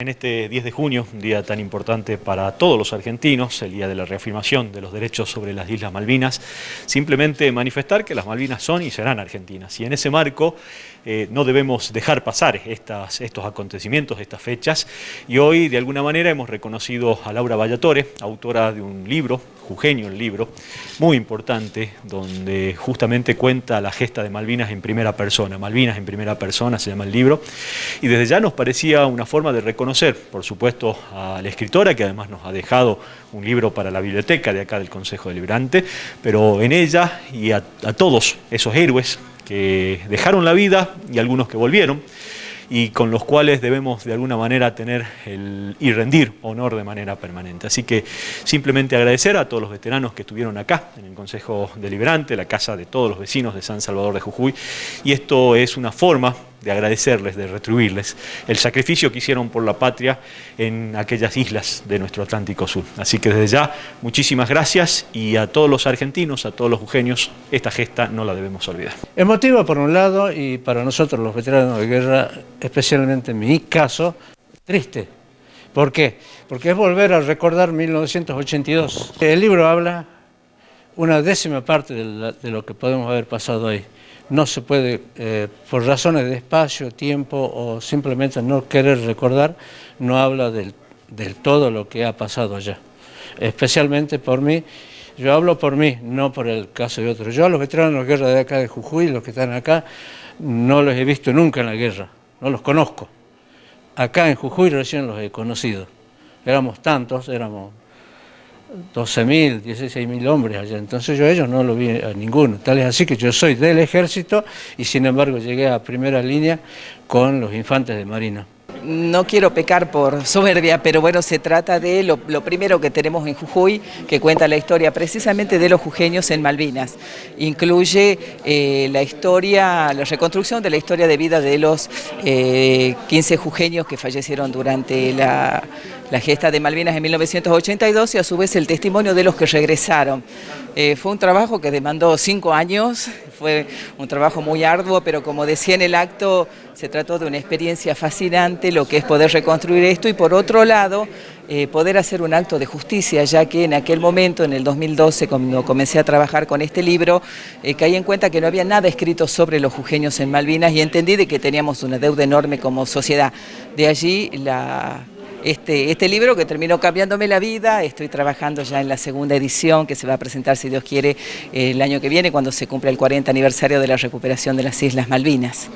En este 10 de junio, un día tan importante para todos los argentinos, el día de la reafirmación de los derechos sobre las Islas Malvinas, simplemente manifestar que las Malvinas son y serán argentinas. Y en ese marco eh, no debemos dejar pasar estos acontecimientos, estas fechas. Y hoy, de alguna manera, hemos reconocido a Laura Vallatore, autora de un libro, Jujeño el libro, muy importante, donde justamente cuenta la gesta de Malvinas en primera persona. Malvinas en primera persona se llama el libro. Y desde ya nos parecía una forma de reconocer por supuesto, a la escritora, que además nos ha dejado un libro para la biblioteca de acá del Consejo Deliberante, pero en ella y a, a todos esos héroes que dejaron la vida y algunos que volvieron, y con los cuales debemos de alguna manera tener el, y rendir honor de manera permanente. Así que simplemente agradecer a todos los veteranos que estuvieron acá en el Consejo Deliberante, la casa de todos los vecinos de San Salvador de Jujuy, y esto es una forma de agradecerles, de retribuirles el sacrificio que hicieron por la patria en aquellas islas de nuestro Atlántico Sur. Así que desde ya, muchísimas gracias y a todos los argentinos, a todos los jujeños, esta gesta no la debemos olvidar. Emotiva por un lado y para nosotros los veteranos de guerra, especialmente en mi caso, triste. ¿Por qué? Porque es volver a recordar 1982. El libro habla una décima parte de, lo que podemos haber pasado ahí no se puede, eh, por razones de espacio, tiempo o simplemente no querer recordar, no habla del, todo lo que ha pasado allá. Especialmente por mí, yo hablo por mí, no por el caso de otros. Yo a los veteranos de guerra de acá de Jujuy, los que están acá, no los he visto nunca en la guerra, no los conozco. Acá en Jujuy recién los he conocido. Éramos tantos, éramos 12.000, 16.000 hombres allá, entonces yo a ellos no lo vi a ninguno, tal es así que yo soy del ejército y sin embargo llegué a primera línea con los infantes de Marina no quiero pecar por soberbia, pero bueno, se trata de lo, primero que tenemos en Jujuy, que cuenta la historia precisamente de los jujeños en Malvinas. Incluye eh, la historia, la reconstrucción de la historia de vida de los 15 eh, jujeños que fallecieron durante la, gesta de Malvinas en 1982 y a su vez el testimonio de los que regresaron. Eh, fue un trabajo que demandó cinco años, fue un trabajo muy arduo, pero como decía en el acto, se trató de una experiencia fascinante, lo que es poder reconstruir esto y por otro lado, eh, poder hacer un acto de justicia, ya que en aquel momento, en el 2012, cuando comencé a trabajar con este libro, eh, caí en cuenta que no había nada escrito sobre los jujeños en Malvinas y entendí de que teníamos una deuda enorme como sociedad. De allí la este, este, libro que terminó cambiándome la vida, estoy trabajando ya en la segunda edición que se va a presentar, si Dios quiere, el año que viene cuando se cumple el 40 aniversario de la recuperación de las Islas Malvinas.